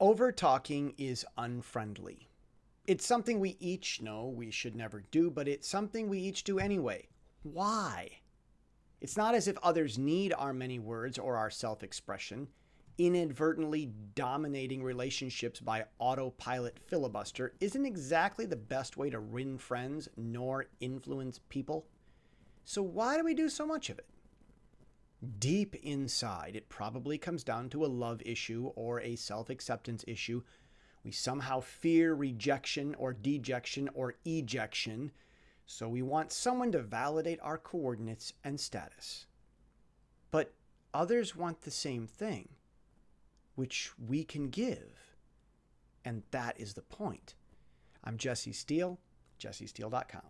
Over talking is unfriendly. It's something we each know we should never do, but it's something we each do anyway. Why? It's not as if others need our many words or our self expression. Inadvertently dominating relationships by autopilot filibuster isn't exactly the best way to win friends nor influence people. So, why do we do so much of it? Deep inside, it probably comes down to a love issue or a self acceptance issue. We somehow fear rejection or dejection or ejection, so we want someone to validate our coordinates and status. But others want the same thing, which we can give. And that is the point. I'm Jesse Steele, jessesteele.com.